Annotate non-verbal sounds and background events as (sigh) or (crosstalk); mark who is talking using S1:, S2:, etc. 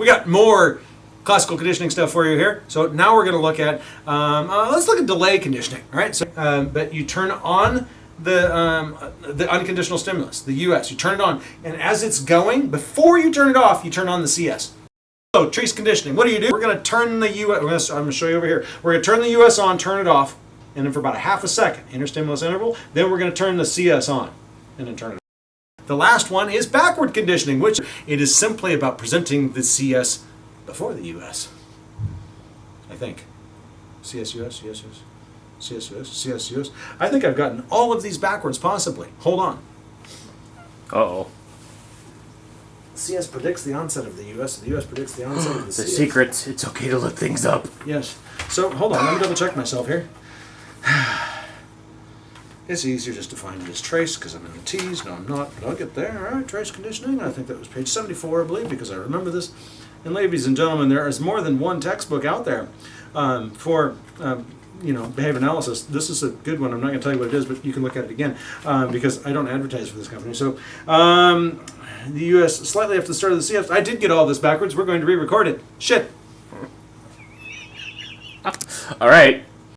S1: we got more classical conditioning stuff for you here. So now we're going to look at, um, uh, let's look at delay conditioning. All right. So, um, but you turn on the um, the unconditional stimulus, the US. You turn it on, and as it's going, before you turn it off, you turn on the CS. So trace conditioning. What do you do? We're going to turn the US. I'm going to show you over here. We're going to turn the US on, turn it off, and then for about a half a second, interstimulus interval. Then we're going to turn the CS on, and then turn it. off. The last one is backward conditioning, which it is simply about presenting the CS before the US. I think. CSUS, CSUS, CSUS, CSUS. I think I've gotten all of these backwards, possibly. Hold on.
S2: Uh-oh.
S1: CS predicts the onset of the US, the US predicts the onset of the (gasps)
S2: The
S1: CS.
S2: secrets. It's okay to look things up.
S1: Yes. So hold on, let me double check myself here. (sighs) (sighs) (sighs) It's easier just to find it as trace because I'm in the T's. No, I'm not, but I'll get there. All right, trace conditioning. I think that was page 74, I believe, because I remember this. And ladies and gentlemen, there is more than one textbook out there um, for. Um, you know, behavior analysis. This is a good one. I'm not going to tell you what it is, but you can look at it again um, because I don't advertise for this company. So, um, the U.S. slightly after the start of the CS. I did get all this backwards. We're going to re-record it. Shit.
S2: All right.